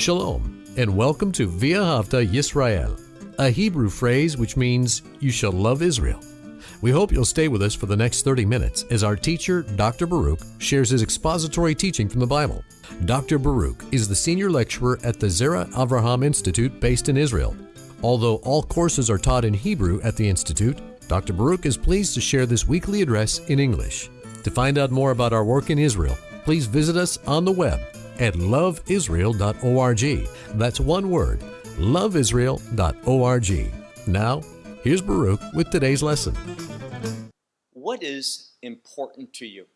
Shalom, and welcome to V'ahavta Yisrael, a Hebrew phrase which means you shall love Israel. We hope you'll stay with us for the next 30 minutes as our teacher, Dr. Baruch, shares his expository teaching from the Bible. Dr. Baruch is the senior lecturer at the Zera Avraham Institute based in Israel. Although all courses are taught in Hebrew at the Institute, Dr. Baruch is pleased to share this weekly address in English. To find out more about our work in Israel, please visit us on the web at loveisrael.org. That's one word, loveisrael.org. Now, here's Baruch with today's lesson. What is important to you?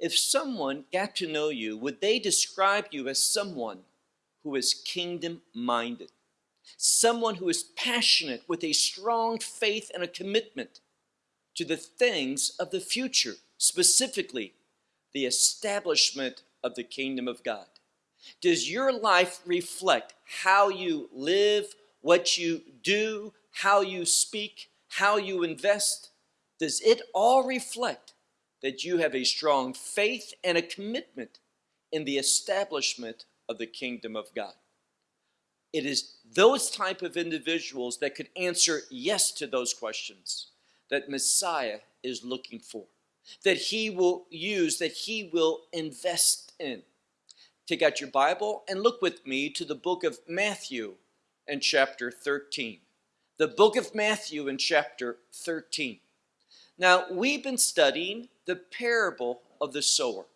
If someone got to know you, would they describe you as someone who is kingdom minded? Someone who is passionate with a strong faith and a commitment to the things of the future, specifically the establishment of the kingdom of God? Does your life reflect how you live, what you do, how you speak, how you invest? Does it all reflect that you have a strong faith and a commitment in the establishment of the kingdom of God? It is those type of individuals that could answer yes to those questions that Messiah is looking for that he will use, that he will invest in. Take out your Bible and look with me to the book of Matthew and chapter 13. The book of Matthew in chapter 13. Now, we've been studying the parable of the sower.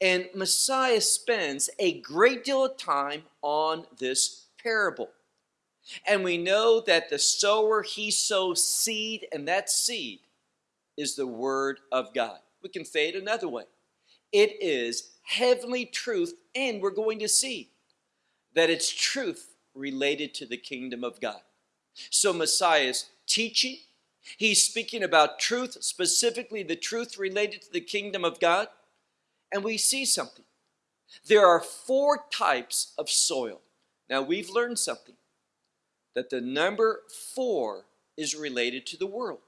And Messiah spends a great deal of time on this parable. And we know that the sower, he sows seed, and that seed is the Word of God. We can say it another way. It is heavenly truth, and we're going to see that it's truth related to the kingdom of God. So Messiah's teaching, he's speaking about truth, specifically the truth related to the kingdom of God, and we see something. There are four types of soil. Now we've learned something, that the number four is related to the world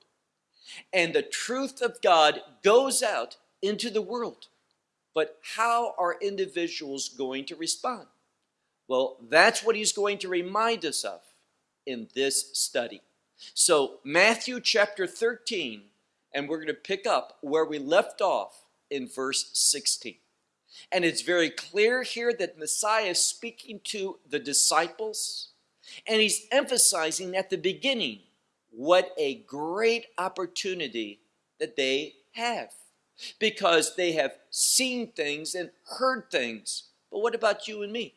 and the truth of God goes out into the world. But how are individuals going to respond? Well, that's what he's going to remind us of in this study. So, Matthew chapter 13, and we're going to pick up where we left off in verse 16. And it's very clear here that Messiah is speaking to the disciples, and he's emphasizing at the beginning what a great opportunity that they have because they have seen things and heard things. But what about you and me?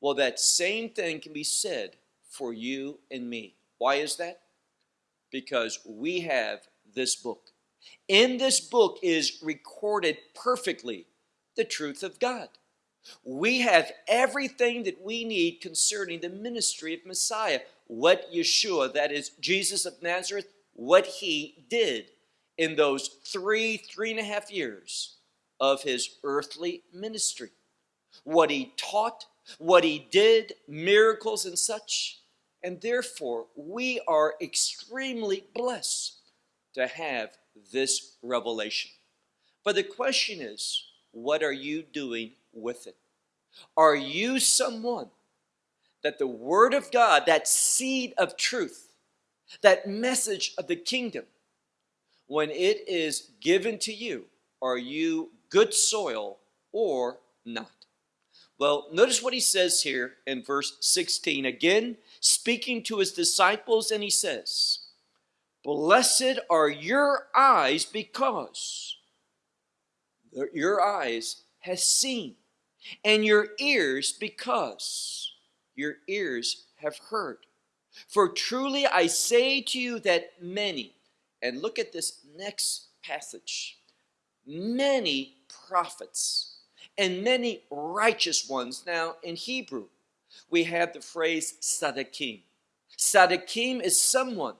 Well, that same thing can be said for you and me. Why is that? Because we have this book. In this book is recorded perfectly the truth of God. We have everything that we need concerning the ministry of Messiah what Yeshua, that is Jesus of Nazareth, what he did in those three, three and a half years of his earthly ministry. What he taught, what he did, miracles and such. And therefore, we are extremely blessed to have this revelation. But the question is, what are you doing with it? Are you someone that the Word of God, that seed of truth, that message of the kingdom, when it is given to you, are you good soil or not? Well, notice what he says here in verse 16. Again, speaking to his disciples, and he says, Blessed are your eyes because your eyes has seen, and your ears because your ears have heard. For truly I say to you that many, and look at this next passage, many prophets and many righteous ones. Now, in Hebrew, we have the phrase tzaddikim. Tzaddikim is someone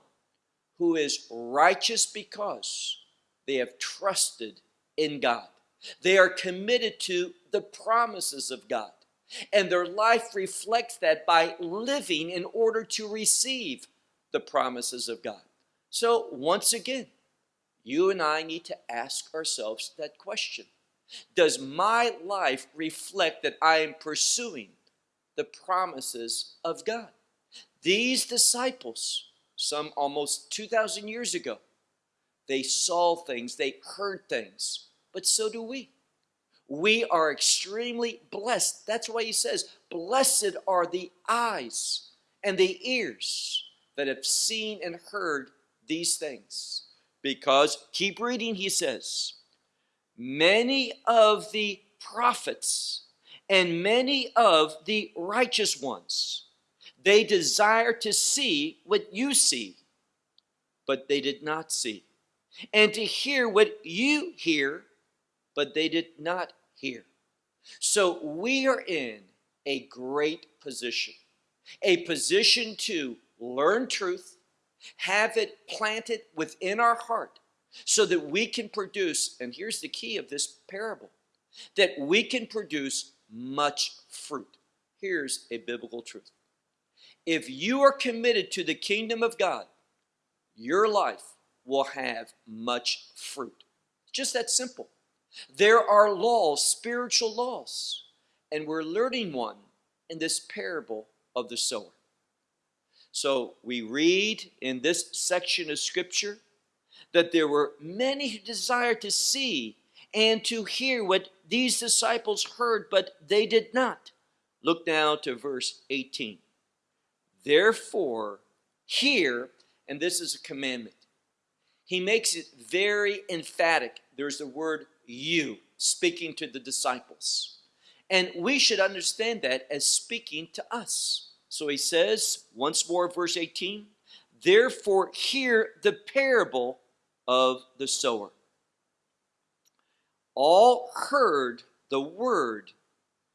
who is righteous because they have trusted in God. They are committed to the promises of God. And their life reflects that by living in order to receive the promises of God. So, once again, you and I need to ask ourselves that question Does my life reflect that I am pursuing the promises of God? These disciples, some almost 2,000 years ago, they saw things, they heard things, but so do we. We are extremely blessed. That's why he says, Blessed are the eyes and the ears that have seen and heard these things. Because, keep reading, he says, many of the prophets and many of the righteous ones, they desire to see what you see, but they did not see, and to hear what you hear, but they did not hear. So we are in a great position, a position to learn truth, have it planted within our heart so that we can produce, and here's the key of this parable, that we can produce much fruit. Here's a biblical truth. If you are committed to the kingdom of God, your life will have much fruit. Just that simple. There are laws, spiritual laws, and we're learning one in this parable of the sower. So we read in this section of scripture that there were many who desired to see and to hear what these disciples heard, but they did not. Look now to verse 18. Therefore, hear, and this is a commandment. He makes it very emphatic. There's the word you, speaking to the disciples. And we should understand that as speaking to us. So he says, once more, verse 18, Therefore, hear the parable of the sower. All heard the word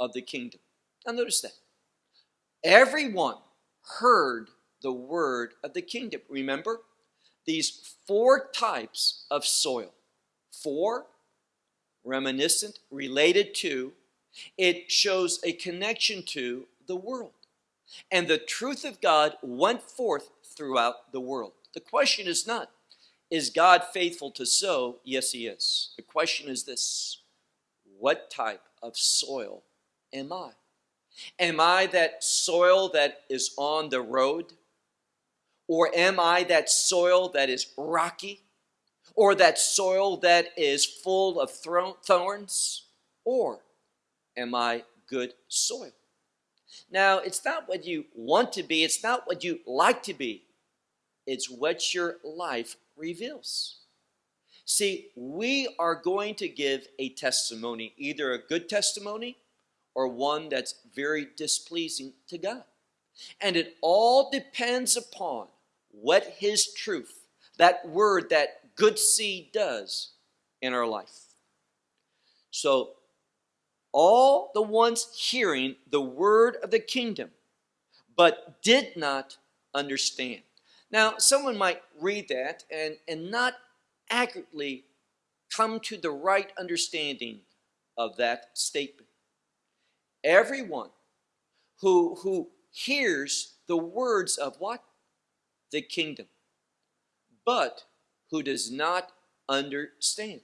of the kingdom. Now, notice that. Everyone heard the word of the kingdom. Remember these four types of soil. Four, reminiscent, related to, it shows a connection to the world. And the truth of God went forth throughout the world. The question is not, is God faithful to sow? Yes, He is. The question is this What type of soil am I? Am I that soil that is on the road? Or am I that soil that is rocky? Or that soil that is full of thorns? Or am I good soil? Now, it's not what you want to be, it's not what you like to be, it's what your life reveals. See, we are going to give a testimony, either a good testimony or one that's very displeasing to God. And it all depends upon what His truth, that word, that good seed does in our life. So all the ones hearing the word of the kingdom, but did not understand. Now, someone might read that and, and not accurately come to the right understanding of that statement. Everyone who, who hears the words of what? The kingdom, but who does not understand.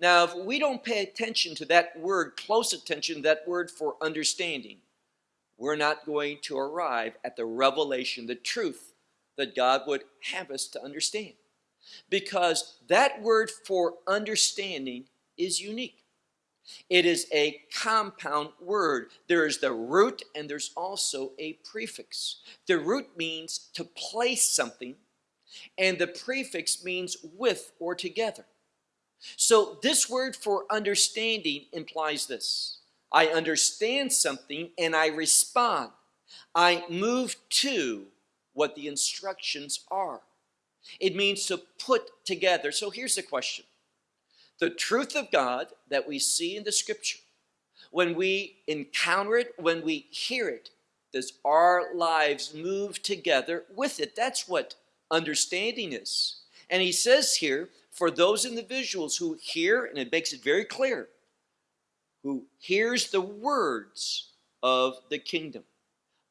Now, if we don't pay attention to that word, close attention, that word for understanding, we're not going to arrive at the revelation, the truth that God would have us to understand. Because that word for understanding is unique. It is a compound word. There is the root and there's also a prefix. The root means to place something, and the prefix means with or together. So this word for understanding implies this. I understand something and I respond. I move to what the instructions are. It means to put together. So here's the question. The truth of God that we see in the scripture, when we encounter it, when we hear it, does our lives move together with it? That's what understanding is. And he says here, for those individuals who hear, and it makes it very clear, who hears the words of the kingdom,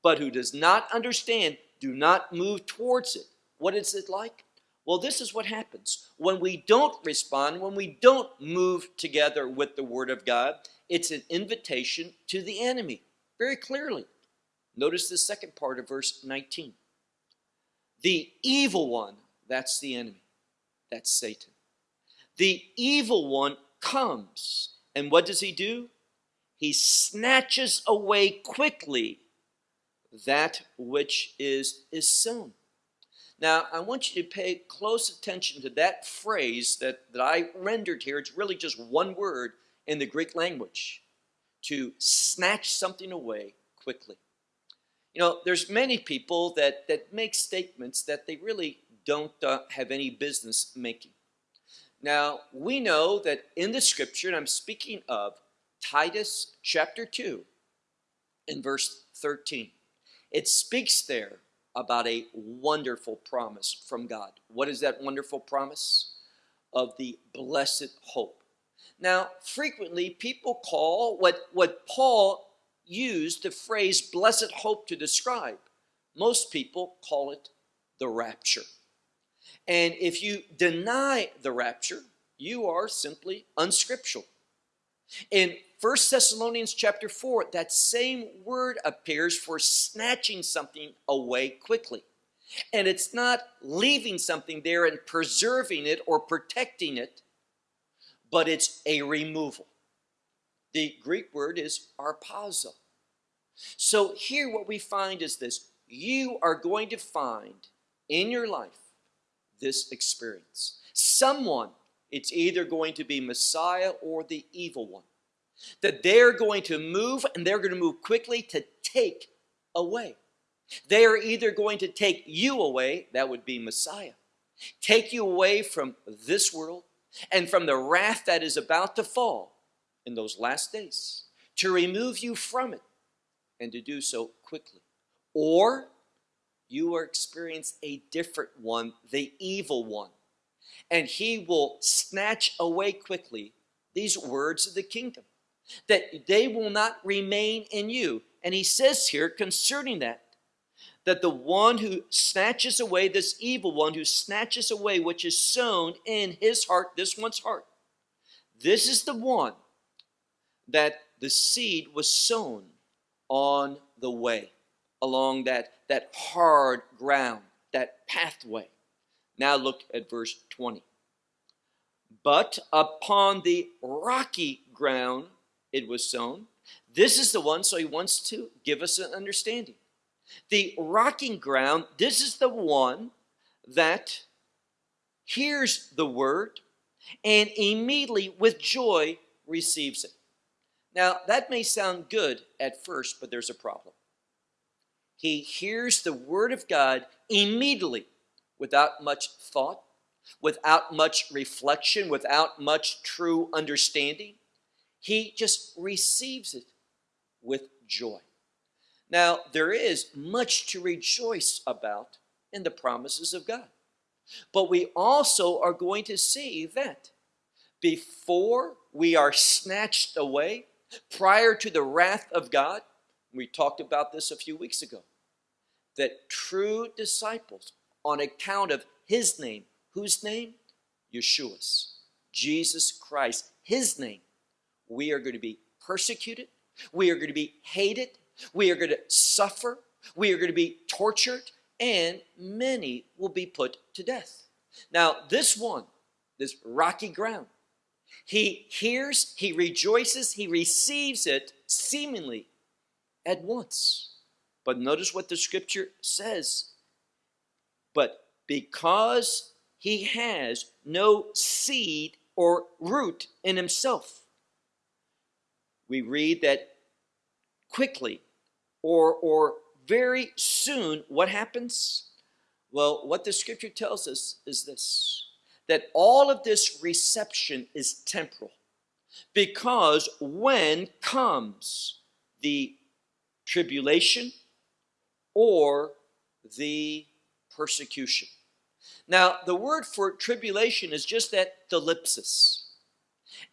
but who does not understand, do not move towards it. What is it like? Well, this is what happens when we don't respond, when we don't move together with the Word of God. It's an invitation to the enemy, very clearly. Notice the second part of verse 19. The evil one, that's the enemy, that's Satan. The evil one comes, and what does he do? He snatches away quickly that which is, is sown. Now, I want you to pay close attention to that phrase that, that I rendered here. It's really just one word in the Greek language to snatch something away quickly. You know, there's many people that, that make statements that they really don't uh, have any business making. Now, we know that in the scripture, and I'm speaking of Titus chapter 2 in verse 13, it speaks there about a wonderful promise from God. What is that wonderful promise? Of the blessed hope. Now, frequently people call what, what Paul used the phrase blessed hope to describe. Most people call it the rapture. And if you deny the rapture, you are simply unscriptural. In first Thessalonians chapter 4, that same word appears for snatching something away quickly. And it's not leaving something there and preserving it or protecting it, but it's a removal. The Greek word is harpazo. So here what we find is this. You are going to find in your life this experience. Someone, it's either going to be Messiah or the evil one. That they're going to move and they're going to move quickly to take away. They are either going to take you away, that would be Messiah, take you away from this world and from the wrath that is about to fall in those last days, to remove you from it and to do so quickly. Or you will experience a different one, the evil one, and he will snatch away quickly these words of the kingdom, that they will not remain in you. And he says here concerning that, that the one who snatches away this evil one who snatches away which is sown in his heart this one's heart this is the one that the seed was sown on the way along that that hard ground that pathway. Now look at verse 20 but upon the rocky ground it was sown. This is the one so he wants to give us an understanding. The rocking ground, this is the one that hears the word and immediately with joy receives it. Now, that may sound good at first, but there's a problem. He hears the word of God immediately without much thought, without much reflection, without much true understanding. He just receives it with joy. Now, there is much to rejoice about in the promises of God. But we also are going to see that before we are snatched away, prior to the wrath of God, we talked about this a few weeks ago, that true disciples, on account of his name, whose name? Yeshua's, Jesus Christ, his name, we are going to be persecuted, we are going to be hated, we are going to suffer. We are going to be tortured. And many will be put to death. Now, this one, this rocky ground, he hears, he rejoices, he receives it seemingly at once. But notice what the scripture says. But because he has no seed or root in himself, we read that quickly or, or very soon, what happens? Well, what the scripture tells us is this, that all of this reception is temporal because when comes the tribulation or the persecution. Now, the word for tribulation is just that thlipsis.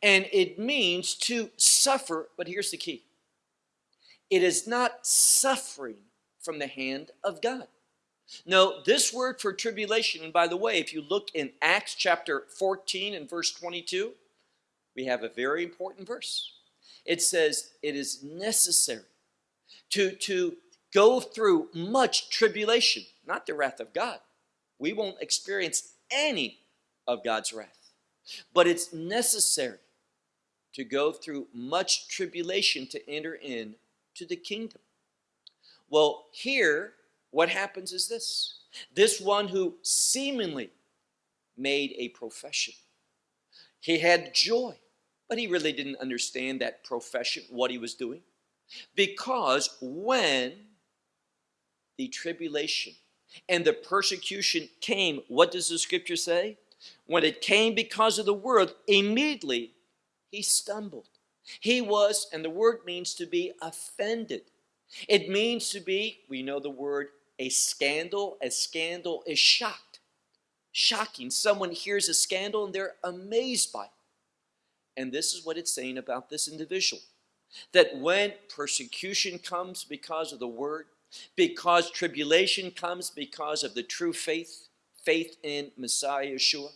And it means to suffer, but here's the key. It is not suffering from the hand of God. No, this word for tribulation, and by the way, if you look in Acts chapter 14 and verse 22, we have a very important verse. It says, It is necessary to, to go through much tribulation, not the wrath of God. We won't experience any of God's wrath, but it's necessary to go through much tribulation to enter in to the kingdom. Well, here, what happens is this this one who seemingly made a profession, he had joy, but he really didn't understand that profession, what he was doing. Because when the tribulation and the persecution came, what does the scripture say? When it came because of the word, immediately he stumbled. He was, and the word means to be offended. It means to be, we know the word, a scandal. A scandal is shocked. Shocking. Someone hears a scandal and they're amazed by it. And this is what it's saying about this individual. That when persecution comes because of the word, because tribulation comes because of the true faith, faith in Messiah Yeshua,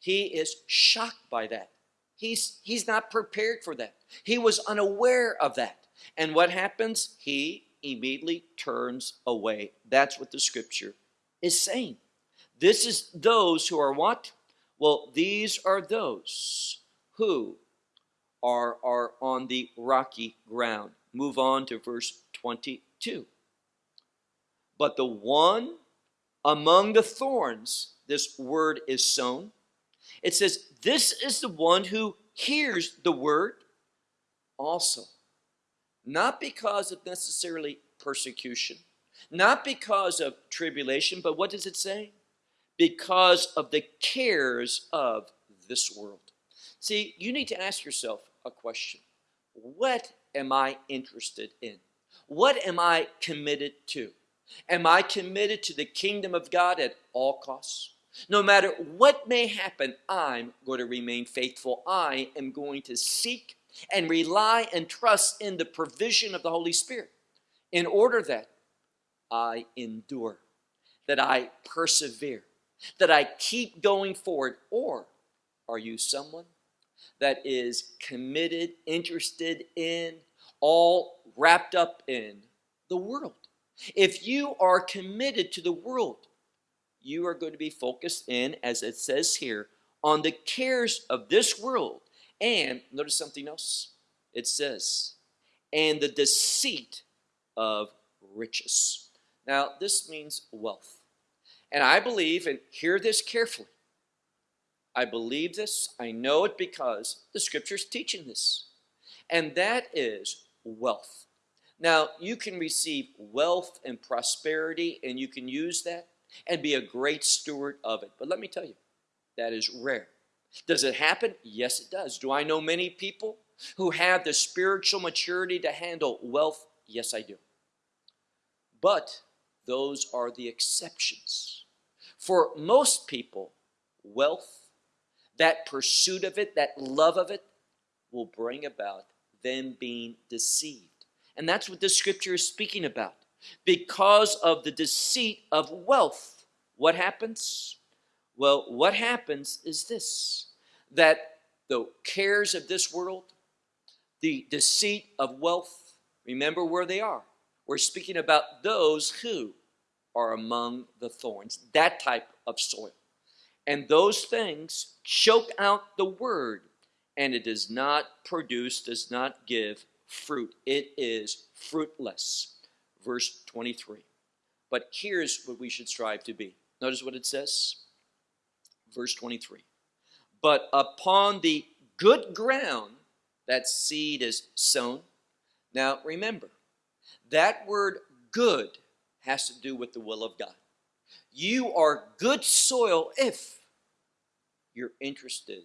he is shocked by that. He's, he's not prepared for that. He was unaware of that. And what happens? He immediately turns away. That's what the scripture is saying. This is those who are what? Well, these are those who are, are on the rocky ground. Move on to verse 22. But the one among the thorns, this word is sown, it says, This is the one who hears the word also. Not because of necessarily persecution, not because of tribulation, but what does it say? Because of the cares of this world. See, you need to ask yourself a question What am I interested in? What am I committed to? Am I committed to the kingdom of God at all costs? No matter what may happen, I'm going to remain faithful. I am going to seek and rely and trust in the provision of the Holy Spirit in order that I endure, that I persevere, that I keep going forward. Or are you someone that is committed, interested in, all wrapped up in the world? If you are committed to the world, you are going to be focused in, as it says here, on the cares of this world. And notice something else. It says, and the deceit of riches. Now, this means wealth. And I believe, and hear this carefully, I believe this, I know it because the scripture's teaching this. And that is wealth. Now, you can receive wealth and prosperity, and you can use that and be a great steward of it. But let me tell you, that is rare. Does it happen? Yes, it does. Do I know many people who have the spiritual maturity to handle wealth? Yes, I do. But those are the exceptions. For most people, wealth, that pursuit of it, that love of it, will bring about them being deceived. And that's what the scripture is speaking about because of the deceit of wealth. What happens? Well, what happens is this that the cares of this world, the deceit of wealth, remember where they are. We're speaking about those who are among the thorns, that type of soil. And those things choke out the word, and it does not produce, does not give fruit. It is fruitless verse 23. But here's what we should strive to be. Notice what it says. Verse 23. But upon the good ground, that seed is sown. Now remember, that word good has to do with the will of God. You are good soil if you're interested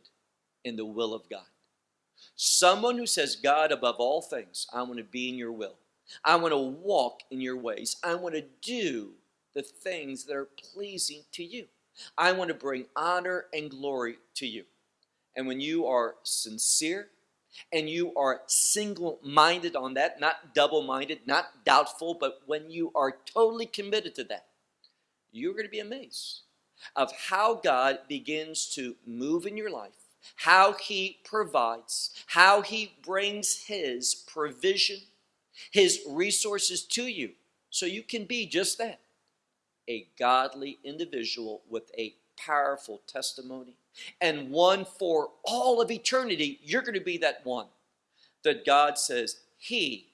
in the will of God. Someone who says, God, above all things, I want to be in your will. I want to walk in your ways. I want to do the things that are pleasing to you. I want to bring honor and glory to you. And when you are sincere and you are single minded on that, not double minded, not doubtful, but when you are totally committed to that, you're going to be amazed of how God begins to move in your life, how He provides, how He brings His provision, His resources to you, so you can be just that a godly individual with a powerful testimony and one for all of eternity. You're going to be that one that God says, He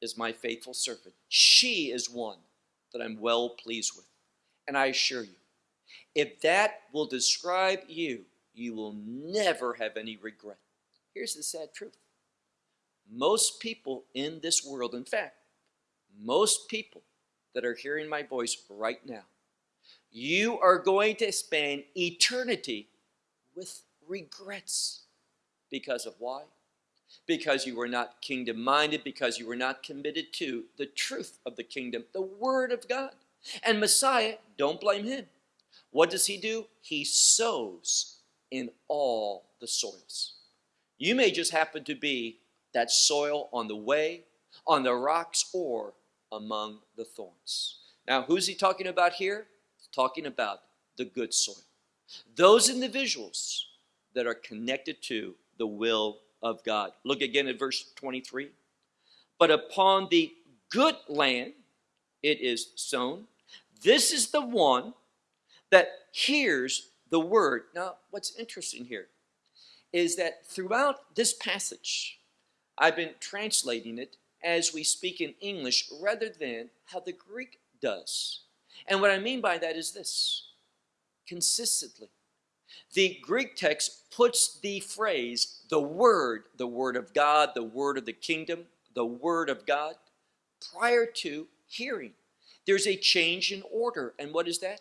is my faithful servant. She is one that I'm well pleased with. And I assure you, if that will describe you, you will never have any regret. Here's the sad truth most people in this world, in fact, most people that are hearing my voice right now, you are going to spend eternity with regrets. Because of why? Because you were not kingdom minded, because you were not committed to the truth of the kingdom, the Word of God. And Messiah, don't blame him. What does he do? He sows in all the soils. You may just happen to be that soil on the way, on the rocks, or among the thorns. Now, who's he talking about here? He's talking about the good soil. Those individuals that are connected to the will of God. Look again at verse 23. But upon the good land it is sown. This is the one that hears the word. Now, what's interesting here is that throughout this passage, I've been translating it as we speak in English rather than how the Greek does. And what I mean by that is this consistently. The Greek text puts the phrase, the word, the word of God, the word of the kingdom, the word of God, prior to hearing. There's a change in order. And what is that?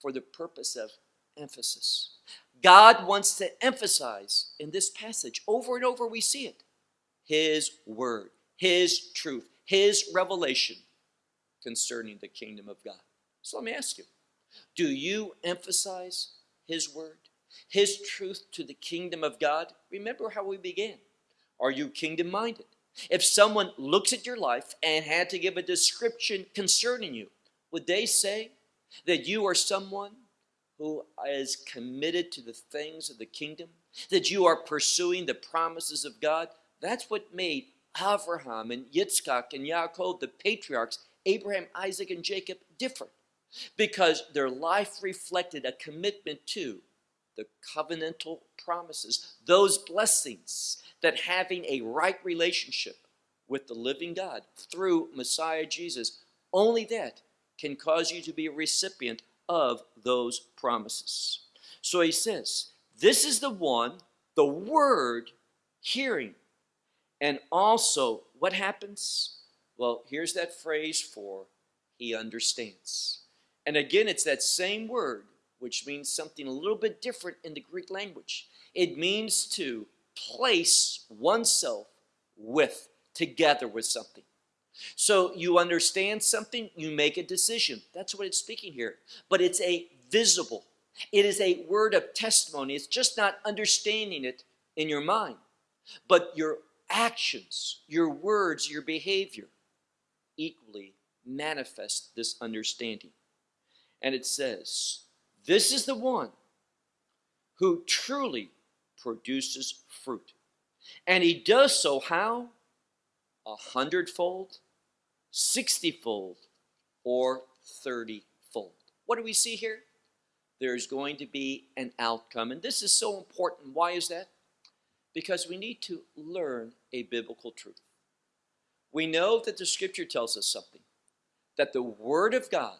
For the purpose of emphasis. God wants to emphasize in this passage, over and over we see it, His word, His truth, His revelation concerning the kingdom of God. So let me ask you, do you emphasize His word, His truth to the kingdom of God? Remember how we began. Are you kingdom minded? If someone looks at your life and had to give a description concerning you, would they say that you are someone who is committed to the things of the kingdom? That you are pursuing the promises of God? That's what made Abraham and Yitzchak and Yaakov, the patriarchs, Abraham, Isaac, and Jacob, different. Because their life reflected a commitment to the covenantal promises, those blessings that having a right relationship with the living God through Messiah Jesus, only that can cause you to be a recipient of those promises. So he says, This is the one, the word, hearing. And also, what happens? Well, here's that phrase for he understands. And again, it's that same word, which means something a little bit different in the Greek language. It means to place oneself with, together with something. So you understand something, you make a decision. That's what it's speaking here. But it's a visible, it is a word of testimony. It's just not understanding it in your mind, but your actions, your words, your behavior equally manifest this understanding. And it says, This is the one who truly produces fruit. And he does so how? A hundredfold, sixtyfold, or thirtyfold. What do we see here? There's going to be an outcome. And this is so important. Why is that? Because we need to learn a biblical truth. We know that the scripture tells us something that the word of God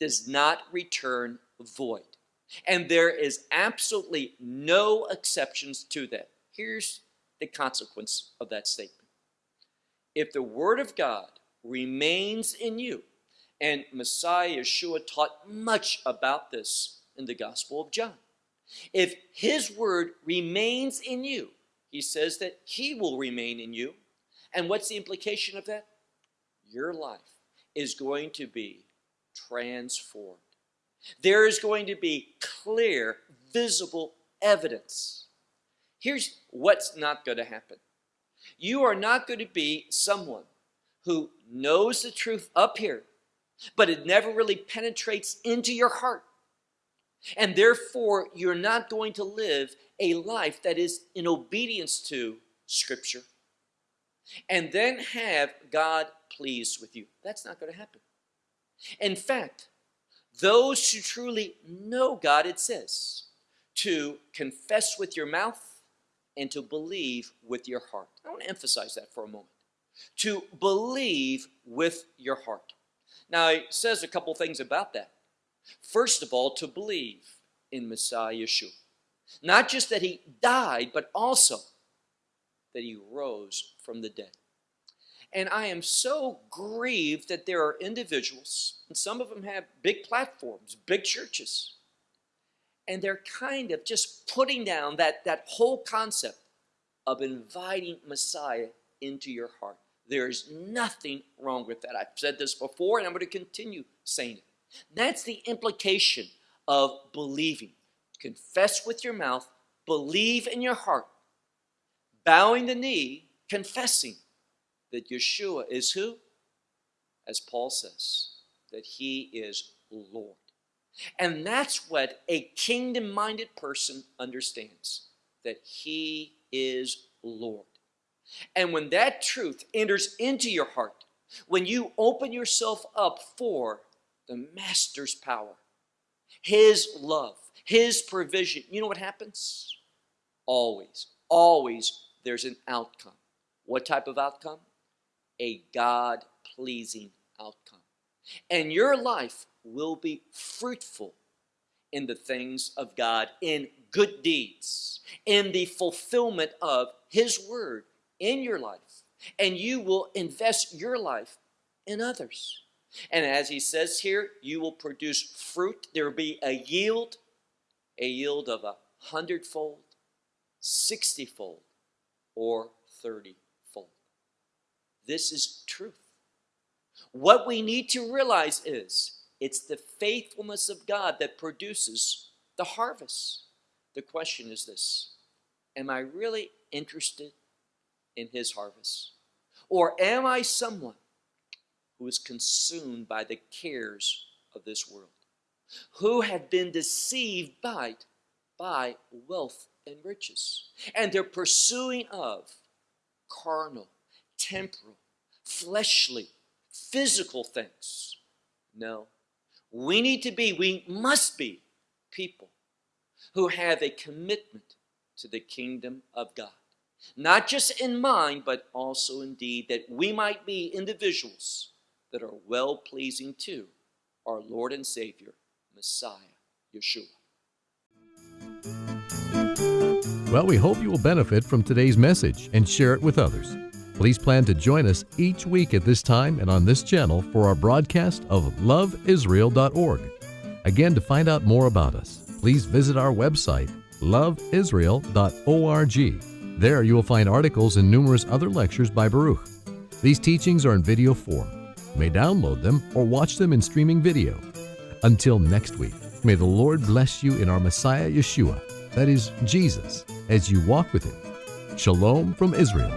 does not return void. And there is absolutely no exceptions to that. Here's the consequence of that statement. If the Word of God remains in you, and Messiah Yeshua taught much about this in the Gospel of John. If His Word remains in you, He says that He will remain in you. And what's the implication of that? Your life is going to be transformed there is going to be clear, visible evidence. Here's what's not going to happen. You are not going to be someone who knows the truth up here, but it never really penetrates into your heart. And therefore, you're not going to live a life that is in obedience to Scripture and then have God pleased with you. That's not going to happen. In fact, those who truly know God, it says, to confess with your mouth and to believe with your heart. I want to emphasize that for a moment. To believe with your heart. Now, it says a couple things about that. First of all, to believe in Messiah Yeshua. Not just that he died, but also that he rose from the dead. And I am so grieved that there are individuals, and some of them have big platforms, big churches, and they're kind of just putting down that, that whole concept of inviting Messiah into your heart. There's nothing wrong with that. I've said this before, and I'm going to continue saying it. That's the implication of believing. Confess with your mouth, believe in your heart, bowing the knee, confessing that Yeshua is who? As Paul says, that he is Lord. And that's what a kingdom minded person understands that he is Lord. And when that truth enters into your heart, when you open yourself up for the Master's power, His love, His provision, you know what happens? Always, always there's an outcome. What type of outcome? A God pleasing outcome. And your life will be fruitful in the things of God, in good deeds, in the fulfillment of His word in your life. And you will invest your life in others. And as he says here, you will produce fruit. There will be a yield, a yield of a hundredfold, sixtyfold, or thirtyfold. This is truth. What we need to realize is it's the faithfulness of God that produces the harvest. The question is this Am I really interested in His harvest? Or am I someone who is consumed by the cares of this world, who have been deceived by, by wealth and riches, and their pursuing of carnal, temporal, fleshly, physical things? No. We need to be, we must be people who have a commitment to the kingdom of God. Not just in mind, but also indeed that we might be individuals that are well pleasing to our Lord and Savior, Messiah, Yeshua. Well, we hope you will benefit from today's message and share it with others. Please plan to join us each week at this time and on this channel for our broadcast of loveisrael.org. Again, to find out more about us, please visit our website, loveisrael.org. There you will find articles and numerous other lectures by Baruch. These teachings are in video form. May download them or watch them in streaming video. Until next week, may the Lord bless you in our Messiah Yeshua, that is, Jesus, as you walk with Him. Shalom from Israel.